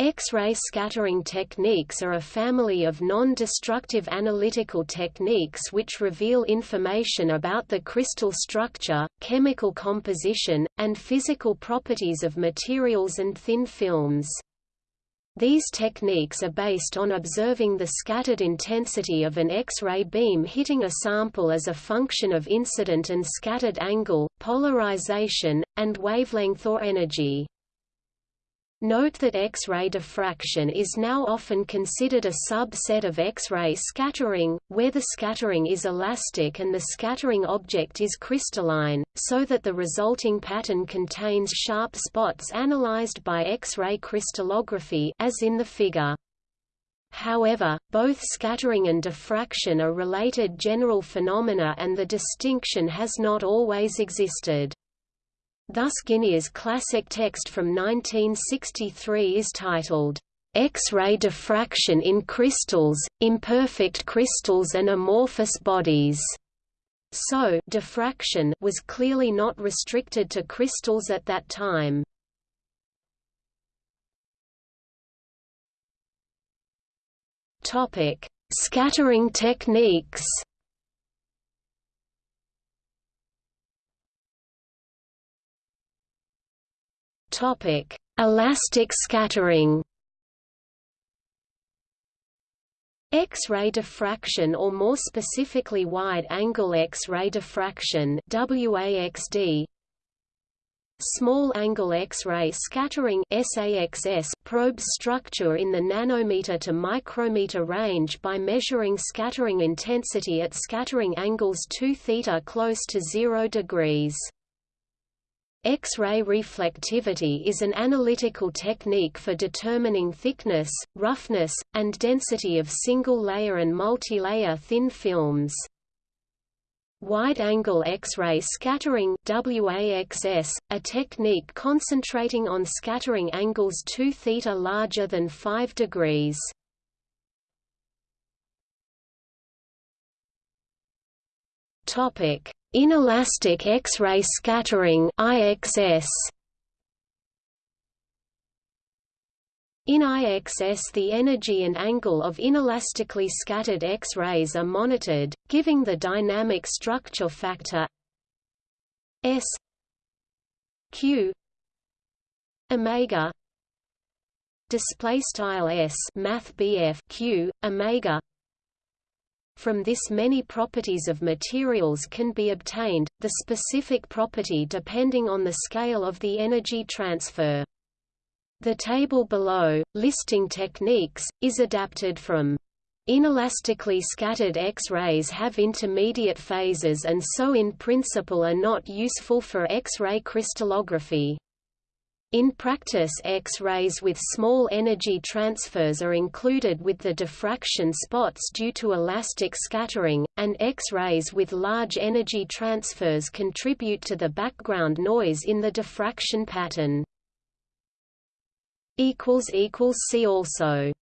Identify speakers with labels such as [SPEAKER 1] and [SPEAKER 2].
[SPEAKER 1] X-ray scattering techniques are a family of non-destructive analytical techniques which reveal information about the crystal structure, chemical composition, and physical properties of materials and thin films. These techniques are based on observing the scattered intensity of an X-ray beam hitting a sample as a function of incident and scattered angle, polarization, and wavelength or energy. Note that X-ray diffraction is now often considered a subset of X-ray scattering, where the scattering is elastic and the scattering object is crystalline, so that the resulting pattern contains sharp spots analyzed by X-ray crystallography as in the figure. However, both scattering and diffraction are related general phenomena and the distinction has not always existed. Thus Guinier's classic text from 1963 is titled, X-ray diffraction in crystals, imperfect crystals and amorphous bodies. So diffraction was clearly not restricted to crystals at that time. Topic: Scattering techniques. Topic: Elastic scattering. X-ray diffraction or more specifically wide-angle X-ray diffraction WAXD Small-angle X-ray scattering SAXS probes structure in the nanometer to micrometer range by measuring scattering intensity at scattering angles 2 theta close to 0 degrees. X-ray reflectivity is an analytical technique for determining thickness, roughness, and density of single-layer and multilayer thin films. Wide-angle X-ray scattering WAXS, a technique concentrating on scattering angles 2 theta larger than 5 degrees. Topic: Inelastic X-ray scattering IXS. In IXS the energy and angle of inelastically scattered X-rays are monitored, giving the dynamic structure factor S Q omega display style S math BF Q omega from this many properties of materials can be obtained, the specific property depending on the scale of the energy transfer. The table below, listing techniques, is adapted from Inelastically scattered X-rays have intermediate phases and so in principle are not useful for X-ray crystallography. In practice X-rays with small energy transfers are included with the diffraction spots due to elastic scattering, and X-rays with large energy transfers contribute to the background noise in the diffraction pattern. See also